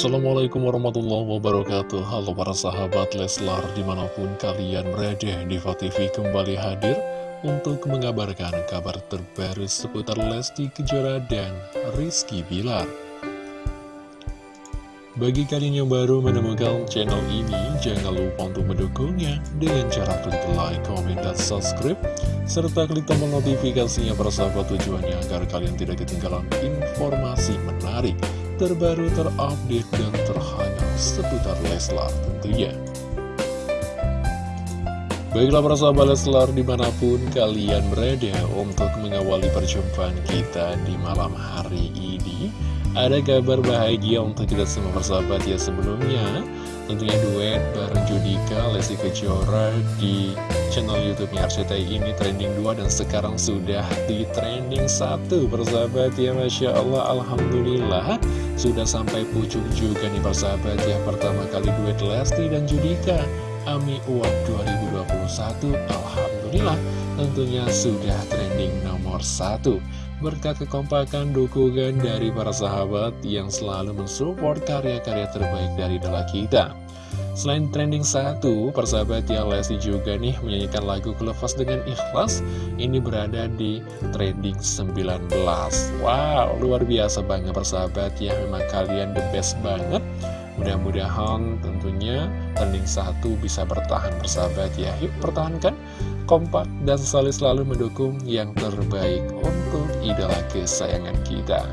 Assalamualaikum warahmatullahi wabarakatuh. Halo para sahabat Leslar di mana pun kalian berada Diva TV kembali hadir untuk mengabarkan kabar terbaru seputar Lesti Kejora dan Rizky Bilar. Bagi kalian yang baru menemukan channel ini, jangan lupa untuk mendukungnya dengan cara klik like, komen, dan subscribe, serta klik tombol notifikasinya persahabat tujuannya agar kalian tidak ketinggalan informasi menarik, terbaru, terupdate, dan terhangat seputar Leslar tentunya. Baiklah para sahabat Leslar di mana pun kalian berada untuk mengawali perjumpaan kita di malam hari ini ada kabar bahagia untuk kita semua persahabat ya sebelumnya Tentunya duet bareng Judika, Lesti Kejora di channel Youtube-nya RCTI ini trending 2 dan sekarang sudah di trending 1 persahabat ya Masya Allah Alhamdulillah Sudah sampai pucuk juga nih persahabat ya Pertama kali duet Lesti dan Judika Ami Uap 2021 Alhamdulillah tentunya sudah trending nomor 1 berkat kekompakan dukungan dari para sahabat yang selalu mensupport karya-karya terbaik dari idola kita. Selain trending satu, persahabat yang Lesti juga nih menyanyikan lagu Kelepas dengan Ikhlas Ini berada di trending 19 Wow, luar biasa banget persahabat ya Memang kalian the best banget. Mudah-mudahan tentunya trending satu bisa bertahan persahabat ya. Yuk pertahankan. Kompak dan selalu selalu mendukung yang terbaik untuk idola kesayangan kita.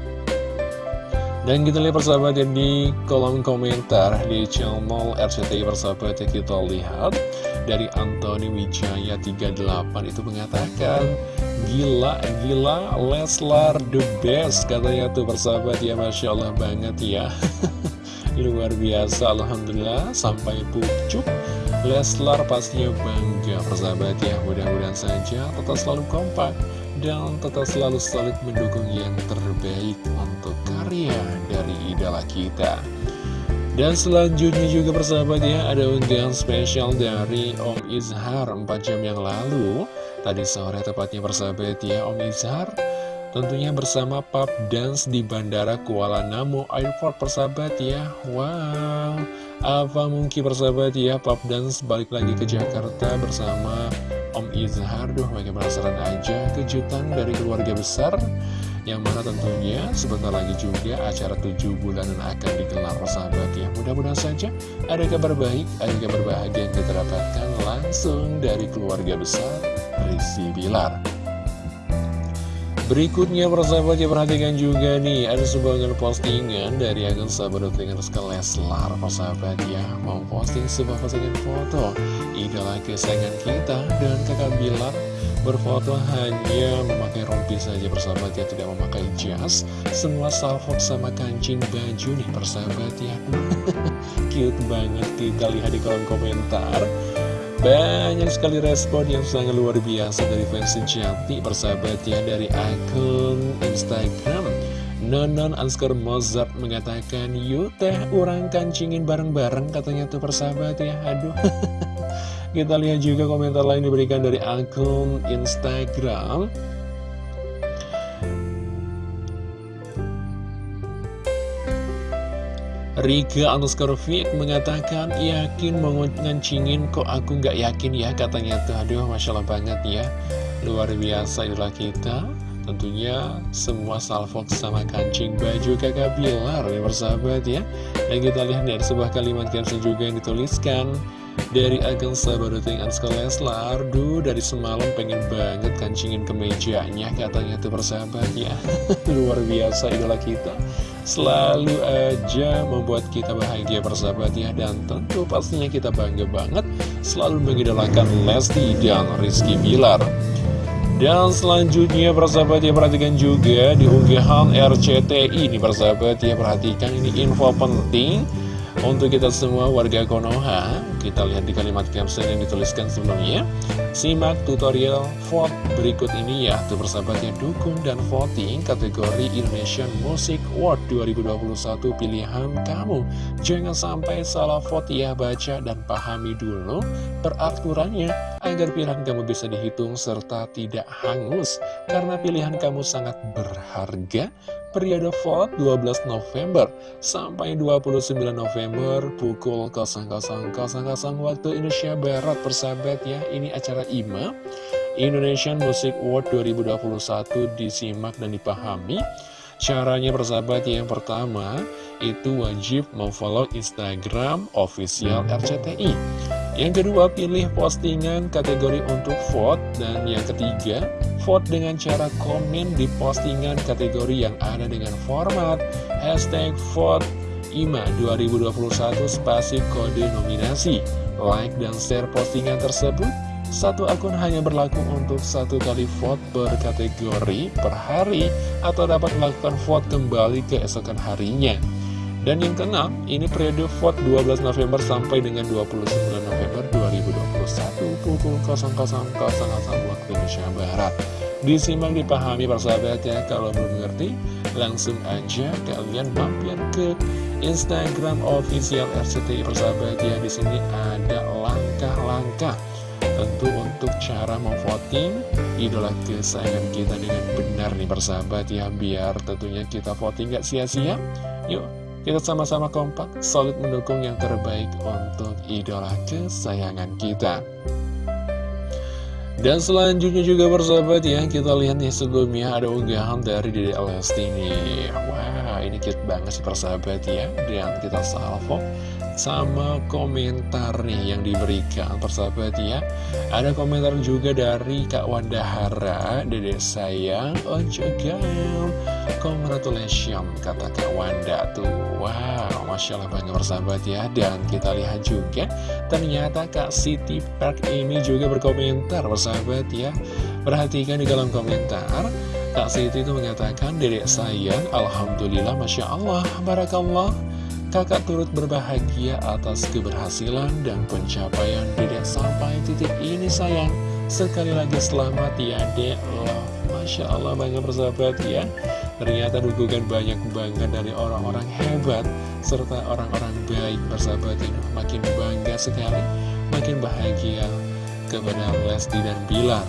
Dan kita lihat persahabat di kolom komentar di channel RCTI persahabat ya kita lihat. Dari Anthony Wijaya 38 itu mengatakan Gila, gila, Leslar the best katanya tuh persahabat. Ya Masya Allah banget ya. Luar biasa, Alhamdulillah sampai pucuk. Leslar pastinya bangga persahabat ya. Mudah-mudahan saja tetap selalu kompak Dan tetap selalu solid mendukung yang terbaik untuk karya dari idola kita. Dan selanjutnya juga persahabat ya Ada unggahan spesial dari Om Izhar. 4 jam yang lalu Tadi sore tepatnya persahabat ya Om Izhar Tentunya bersama Pub Dance di Bandara Kuala Namu Airport persahabat ya. Wow apa mungkin persahabat ya Pop Dance balik lagi ke Jakarta bersama Om Izhar. Duh bagaimana penasaran aja kejutan dari keluarga besar Yang mana tentunya sebentar lagi juga acara 7 bulanan akan digelar persahabat ya. Mudah-mudahan saja ada kabar baik, ada kabar bahagia yang kita dapatkan langsung dari keluarga besar Rizky Bilar Berikutnya persahabat ya perhatikan juga nih Ada sebuah postingan dari akun sahabat dengan Rizka Leslar Persahabat ya mau posting sebuah postingan foto. Idola kesayangan kita dan kakak Bilar Berfoto hanya memakai rompi saja persahabat ya Tidak memakai jas. Semua salfok sama kancing baju nih persahabat ya. Cute banget kita lihat di kolom komentar banyak sekali respon yang sangat luar biasa dari fans sejati persahabat ya dari akun Instagram. Nonon Anskar Mozart mengatakan Yuk teh orang kancingin bareng-bareng katanya tuh persahabat ya. Aduh. Kita lihat juga komentar lain diberikan dari akun Instagram Rika underscore Fik mengatakan yakin mau ngancingin kok aku nggak yakin ya katanya. Tuh aduh Masya Allah banget ya. Luar biasa itulah kita. Tentunya semua salfok sama kancing baju kakak Bilar ya persahabat ya. Dan kita lihat dari sebuah kalimat caption juga yang dituliskan. Dari akun sahabat Ruting Anska Leslar Duh dari semalam pengen banget kancingin kemejanya Katanya tuh persahabat ya. Luar biasa idola kita Selalu aja membuat kita bahagia persahabat ya. Dan tentu pastinya kita bangga banget Selalu mengidolakan Lesti dan Rizky Bilar. Dan selanjutnya persahabat ya perhatikan juga di unggahan RCTI ini persahabat ya. Perhatikan ini info penting untuk kita semua warga Konoha, kita lihat di kalimat caption yang dituliskan sebelumnya. Simak tutorial vote berikut ini ya, tuh persahabatnya dukung dan voting kategori Indonesian Music Award 2021 pilihan kamu. Jangan sampai salah vote ya, baca dan pahami dulu peraturannya agar pilihan kamu bisa dihitung serta tidak hangus. Karena pilihan kamu sangat berharga periode vote 12 November sampai 29 November pukul 00.00 waktu Indonesia Barat persahabat ya. Ini acara IMA Indonesian Music Award 2021 disimak dan dipahami. Caranya persahabat yang pertama itu wajib memfollow Instagram official RCTI Yang kedua pilih postingan kategori untuk vote. Dan yang ketiga vote dengan cara komen di postingan kategori yang ada dengan format Hashtag vote IMA 2021 spasi kode nominasi. Like dan share postingan tersebut. Satu akun hanya berlaku untuk satu kali vote per kategori per hari atau dapat melakukan vote kembali keesokan harinya. Dan yang keenam, ini periode vote 12 November sampai dengan 29 November 2021 pukul 00.00 waktu Indonesia Barat. Disimak dipahami persahabat ya, kalau belum mengerti, langsung aja kalian mampir ke Instagram official RCTI persahabat ya. Di sini ada langkah-langkah Tentu untuk cara memvoting idola kesayangan kita dengan benar nih persahabat ya Biar tentunya kita voting gak sia-sia Yuk kita sama-sama kompak, solid mendukung yang terbaik untuk idola kesayangan kita dan selanjutnya juga persahabat ya, kita lihat nih sebelumnya ada unggahan dari Dede Lesti. Wah, ini cute banget sih persahabat ya. Dan kita salvo sama komentar nih yang diberikan. Persahabat ya Ada komentar juga dari Kak Wanda Hara Dede sayang Ojo gam. Congratulations kata Kak Wanda tuh. Wow Masya Allah banget persahabat ya. Dan kita lihat juga Ternyata Kak Siti Park ini juga berkomentar persahabat ya. Perhatikan di kolom komentar Kak Siti itu mengatakan Dedek sayang Alhamdulillah Masya Allah Barakallah Kakak turut berbahagia atas keberhasilan dan pencapaian dedek sampai titik ini sayang. Sekali lagi selamat ya dek. Masya Allah bangga bersahabat ya. Ternyata dukungan banyak banget dari orang-orang hebat Serta orang-orang baik bersahabat ini Makin bangga sekali Makin bahagia kepada Lesti dan Bilar.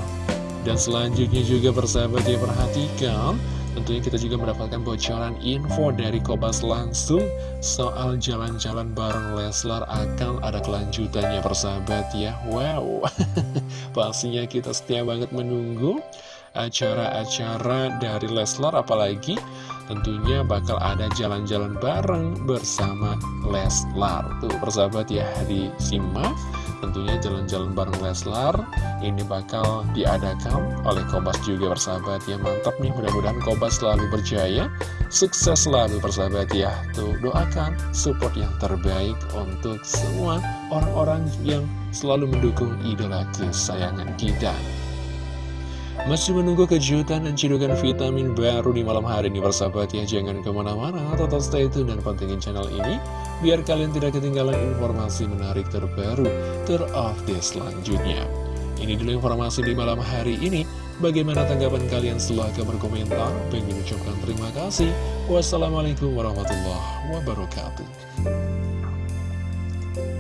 Dan selanjutnya juga bersahabat ya perhatikan Tentunya kita juga mendapatkan bocoran info dari Kobas langsung soal jalan-jalan bareng Leslar akan ada kelanjutannya persahabat ya. Wow, pastinya kita setia banget menunggu acara-acara dari Leslar apalagi tentunya bakal ada jalan-jalan bareng bersama Leslar. Tuh persahabat ya disimak Tentunya jalan-jalan bareng Leslar. Ini bakal diadakan oleh Kobas juga persahabat ya. Mantap nih mudah-mudahan Kobas selalu berjaya. Sukses selalu persahabat ya. Tuh doakan support yang terbaik untuk semua orang-orang yang selalu mendukung idola kesayangan kita masih menunggu kejutan dan cidukan vitamin baru di malam hari ini persahabat ya. Jangan ke mana-mana, tetap stay tune dan pantengin channel ini Biar kalian tidak ketinggalan informasi menarik terbaru, terupdate selanjutnya. Ini dulu informasi di malam hari ini. Bagaimana tanggapan kalian? Silahkan berkomentar. Pengen ucapkan terima kasih. Wassalamualaikum warahmatullahi wabarakatuh